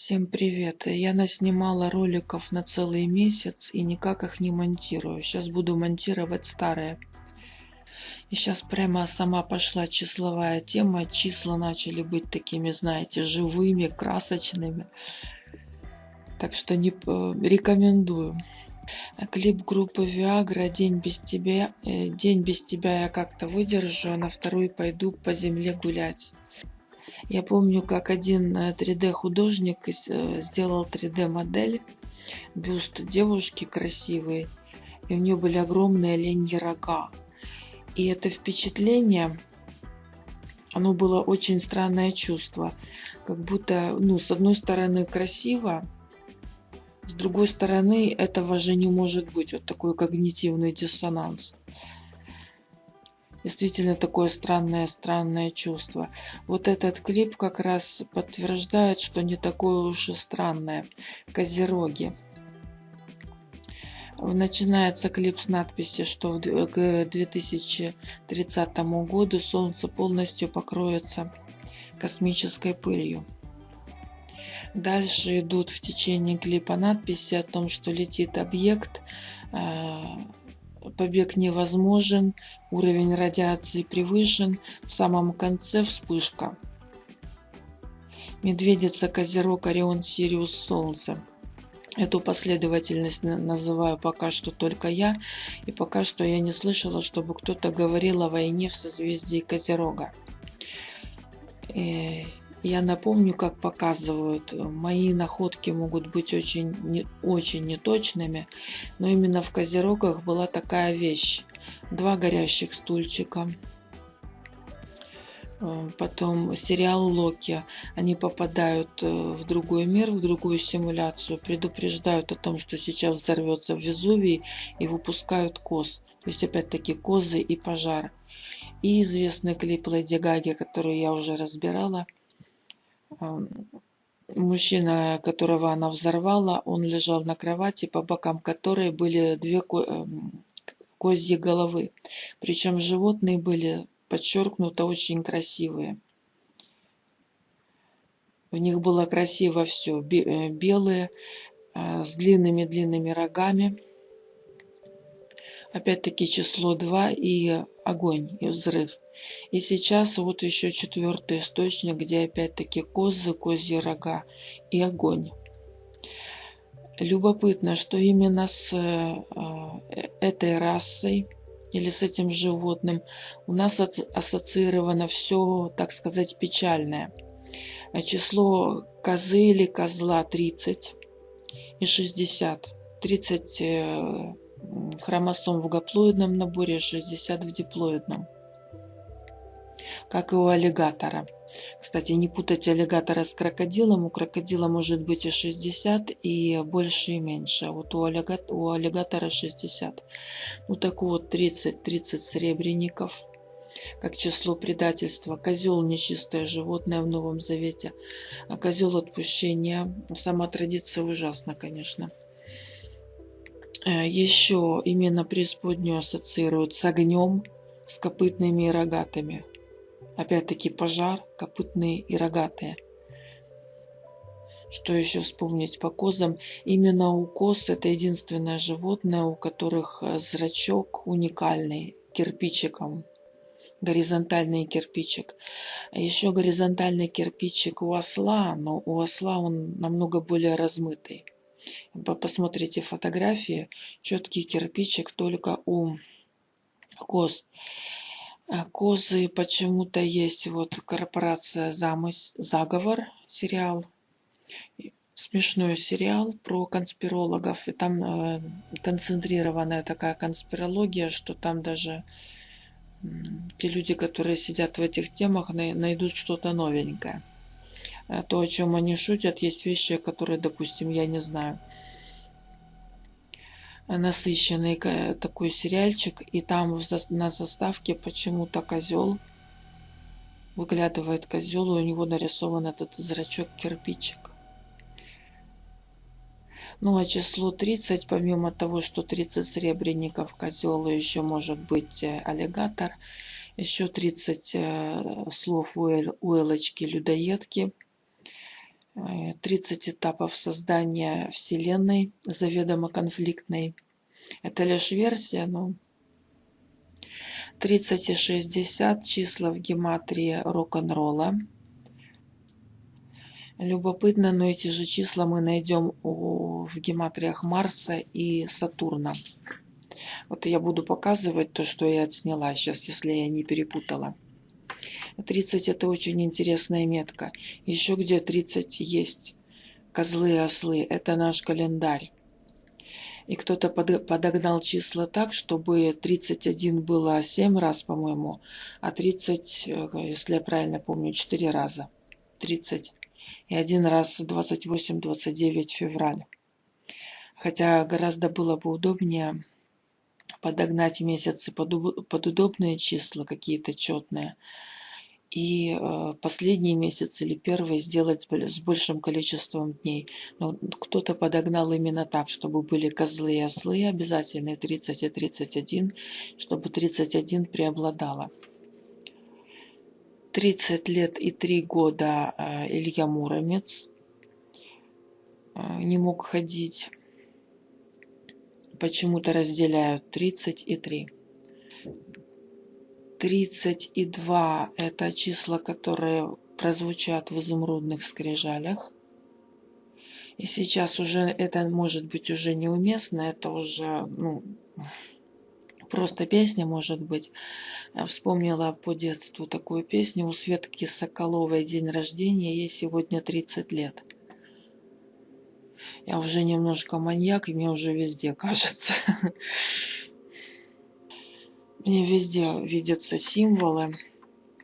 Всем привет! Я наснимала роликов на целый месяц и никак их не монтирую. Сейчас буду монтировать старые. И сейчас прямо сама пошла числовая тема. Числа начали быть такими, знаете, живыми, красочными. Так что не э, рекомендую. Клип группы Viagra «День без тебя». Э, «День без тебя» я как-то выдержу, а на второй пойду по земле гулять. Я помню, как один 3D-художник э, э, сделал 3D-модель, бюст девушки красивой, и у нее были огромные оленьи рога. И это впечатление, оно было очень странное чувство. Как будто, ну, с одной стороны красиво, с другой стороны этого же не может быть. Вот такой когнитивный диссонанс действительно такое странное-странное чувство. Вот этот клип как раз подтверждает, что не такое уж и странное. Козероги. Начинается клип с надписи, что к 2030 году Солнце полностью покроется космической пылью. Дальше идут в течение клипа надписи о том, что летит объект, э, побег невозможен, уровень радиации превышен, в самом конце вспышка. Медведица, Козерог, Орион, Сириус, Солнце. Эту последовательность называю пока что только я, и пока что я не слышала, чтобы кто-то говорил о войне в созвездии Козерога. Я напомню, как показывают, мои находки могут быть очень, не, очень неточными, но именно в Козерогах была такая вещь. Два горящих стульчика, э, потом сериал Локи. Они попадают э, в другой мир, в другую симуляцию, предупреждают о том, что сейчас взорвется Везувий и выпускают коз. То есть опять-таки козы и пожар. И известный клип Леди Гаги, который я уже разбирала – Мужчина, которого она взорвала, он лежал на кровати, по бокам которой были две эм, козьи головы. Причем животные были подчеркнуто очень красивые. В них было красиво все. Э, белые, э, с длинными-длинными рогами. Опять-таки число 2 и огонь, и взрыв. И сейчас вот еще четвертый источник, где опять-таки козы, козьи рога и огонь. Любопытно, что именно с э, этой расой или с этим животным у нас ассоциировано все, так сказать, печальное. Число козы или козла 30 и 60. 30 э, хромосом в гаплоидном наборе, 60 в диплоидном как и у аллигатора. Кстати, не путать аллигатора с крокодилом. У крокодила может быть и 60, и больше, и меньше. А вот у, аллигатора, у аллигатора 60. Ну так вот, 30-30 сребреников как число предательства. Козел – нечистое животное в Новом Завете. А козел отпущения. Сама традиция ужасна, конечно. Э, Еще именно преисподнюю ассоциируют с огнем, с копытными и рогатыми. Опять-таки пожар, копытные и рогатые. Что еще вспомнить по козам? Именно у коз это единственное животное, у которых э, зрачок уникальный, кирпичиком. Горизонтальный кирпичик. А еще горизонтальный кирпичик у осла, но у осла он намного более размытый. Посмотрите фотографии, четкий кирпичик только у коз. А козы почему-то есть вот корпорация замыс заговор сериал. Смешной сериал про конспирологов. И там э, концентрированная такая конспирология что там даже э, те люди которые сидят в этих темах на, найдут что-то новенькое то о чем они шутят есть вещи которые допустим я не знаю. Насыщенный такой сериальчик и там на заставке почему-то козел выглядывает козел и у него нарисован этот зрачок кирпичик. Ну а число 30 помимо того что 30 серебряников козел еще может быть э, аллигатор еще 30 э, слов у элочки людоедки 30 30 этапов создания Вселенной, заведомо конфликтной. Это лишь версия, но 30 и 60 числа в гематрии рок-н-ролла. Любопытно, но эти же числа мы найдем в гематриях Марса и Сатурна. Вот я буду показывать то, что я отсняла сейчас, если я не перепутала. 30 это очень интересная метка. Еще где 30 есть. Козлы и ослы. Это наш календарь. И кто-то подогнал числа так, чтобы 31 было 7 раз, по-моему, а 30, э, если я правильно помню, 4 раза. 30. И один раз 28-29 февраля. Хотя гораздо было бы удобнее подогнать месяцы под, под удобные числа, какие-то четные и э, последний месяц или первый сделать с большим количеством дней. Но кто-то подогнал именно так, чтобы были козлы и ослы обязательно 30 и 31, чтобы 31 преобладало. 30 лет и 3 года э, Илья Муромец э, не мог ходить. Почему-то разделяют 30 и 3. 32 – это числа, которые прозвучат в изумрудных скрижалях. И сейчас уже это может быть уже неуместно, это уже ну, просто песня может быть. Я вспомнила по детству такую песню у Светки Соколовой день рождения, ей сегодня 30 лет. Я уже немножко маньяк, и мне уже везде кажется. Мне везде видятся символы.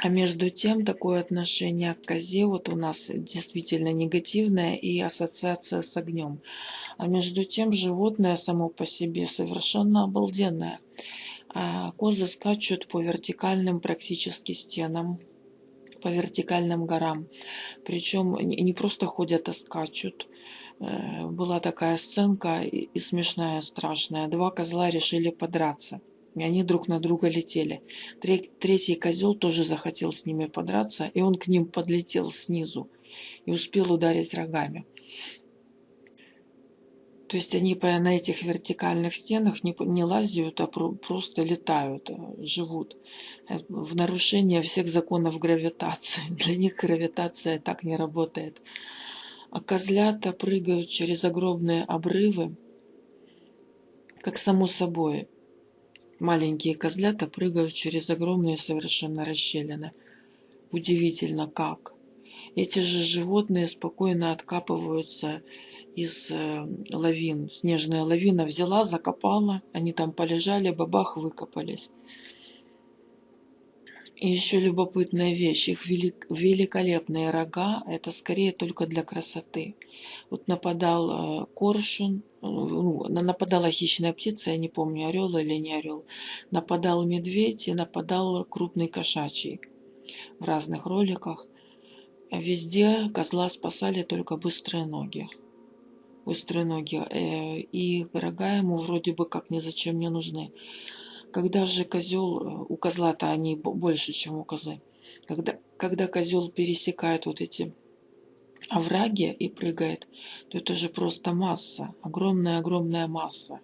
А между тем, такое отношение к козе вот у нас действительно негативное и ассоциация с огнем. А между тем, животное само по себе совершенно обалденное. А козы скачут по вертикальным практически стенам, по вертикальным горам. Причем не просто ходят, а скачут. Э, была такая сценка и смешная, страшная. Два козла решили подраться и они друг на друга летели. Третий козел тоже захотел с ними подраться, и он к ним подлетел снизу и успел ударить рогами. То есть они на этих вертикальных стенах не, лазят, а просто летают, э, живут э, в нарушение всех законов гравитации. Для них гравитация так не работает. А козлята прыгают через огромные обрывы, как само собой. Маленькие козлята прыгают через огромные совершенно расщелины. Удивительно как. Эти же животные спокойно откапываются из э, лавин. Снежная лавина взяла, закопала, они там полежали, бабах, выкопались. Еще любопытная вещь, их велик, великолепные рога, это скорее только для красоты. Вот нападал э, коршун, ну, нападала хищная птица, я не помню, орел или не орел. Нападал медведь и нападал крупный кошачий в разных роликах. Везде козла спасали только быстрые ноги. Быстрые ноги. Э, и рога ему вроде бы как ни зачем не нужны. Когда же козел, э, у козла-то они больше, чем у козы. Когда, когда козел пересекает вот эти овраги и прыгает, то это же просто масса, огромная-огромная масса.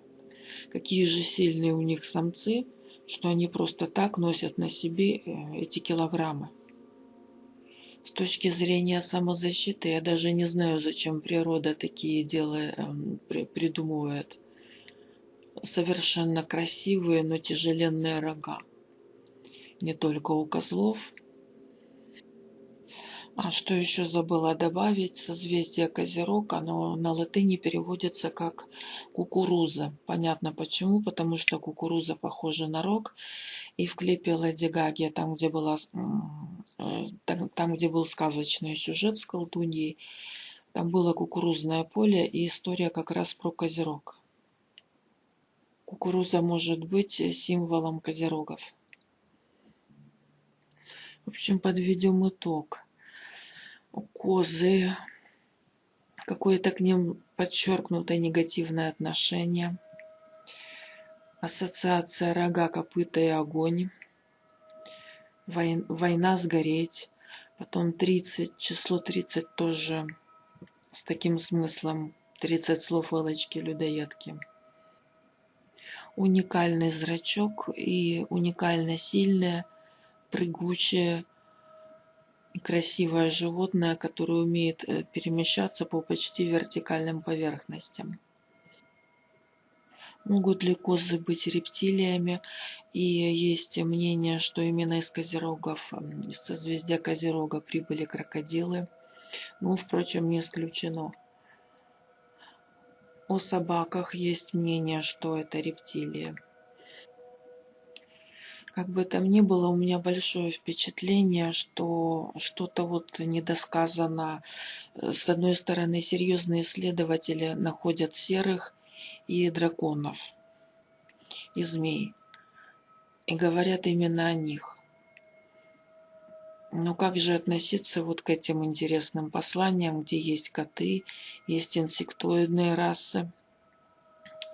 Какие же сильные у них самцы, что они просто так носят на себе э, эти килограммы. С точки зрения самозащиты я даже не знаю, зачем природа такие дела эм, придумывает совершенно красивые, но тяжеленные рога. Не только у козлов. А что еще забыла добавить? Созвездие Козерог, оно на латыни переводится как кукуруза. Понятно почему, потому что кукуруза похожа на рог. И в клипе Леди Гаги, там где, была, э, там, там, где был сказочный сюжет с колдуньей, там было кукурузное поле и история как раз про Козерог. Кукуруза может быть символом козерогов. В общем, подведем итог. Козы, какое-то к ним подчеркнутое негативное отношение. Ассоциация рога, копыта и огонь. Война сгореть. Потом 30, число 30 тоже с таким смыслом 30 слов Элочки людоедки. Уникальный зрачок и уникально сильное, прыгучее и красивое животное, которое умеет э, перемещаться по почти вертикальным поверхностям. Могут ли козы быть рептилиями? И есть мнение, что именно из Козерогов, из созвездия Козерога прибыли крокодилы. Ну, впрочем, не исключено. О собаках есть мнение, что это рептилии. Как бы там ни было, у меня большое впечатление, что что-то вот недосказано. С одной стороны, серьезные исследователи находят серых и драконов, и змей. И говорят именно о них. Но как же относиться вот к этим интересным посланиям, где есть коты, есть инсектоидные расы,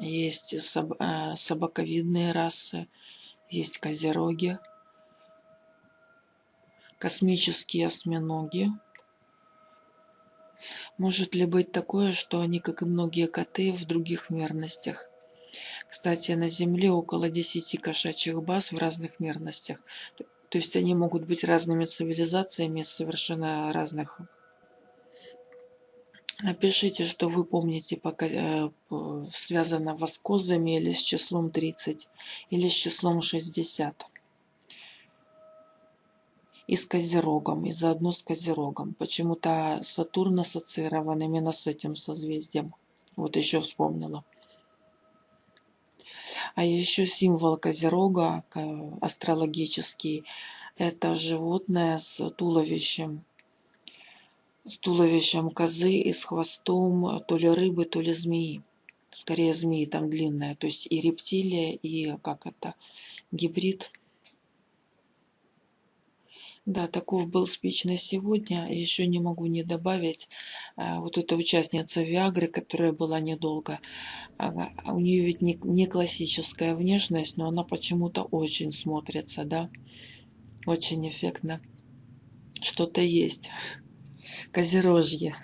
есть соб э, собаковидные расы, есть козероги, космические осьминоги. Может ли быть такое, что они, как и многие коты, в других мерностях? Кстати, на Земле около 10 кошачьих баз в разных мерностях. То есть они могут быть разными цивилизациями совершенно разных. Напишите, что вы помните, пока э, связано с козами или с числом 30, или с числом 60. И с Козерогом, и заодно с Козерогом. Почему-то Сатурн ассоциирован именно с этим созвездием. Вот еще вспомнила. А еще символ Козерога, астрологический, это животное с туловищем. С туловищем козы и с хвостом то ли рыбы, то ли змеи. Скорее змеи там длинная. То есть и рептилия, и как это, гибрид. Да, таков был спич на сегодня. Еще не могу не добавить. А, вот эта участница Виагры, которая была недолго. У нее ведь не классическая внешность, но она почему-то очень смотрится, да. Очень эффектно. Что-то есть. Козерожье.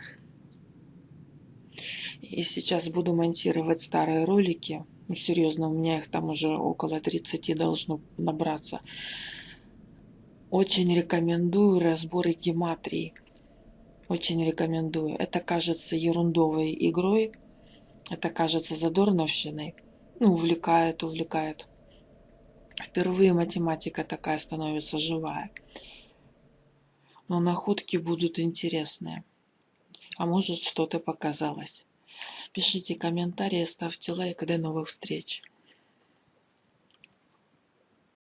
И сейчас буду монтировать старые ролики. Ну, серьезно, у меня их там уже около 30 должно набраться. Очень рекомендую разборы гематрии. Очень рекомендую. Это кажется ерундовой игрой. Это кажется задорновщиной. Ну, увлекает, увлекает. Впервые математика такая становится живая. Но находки будут интересные. А может что-то показалось. Пишите комментарии, ставьте лайк. До новых встреч.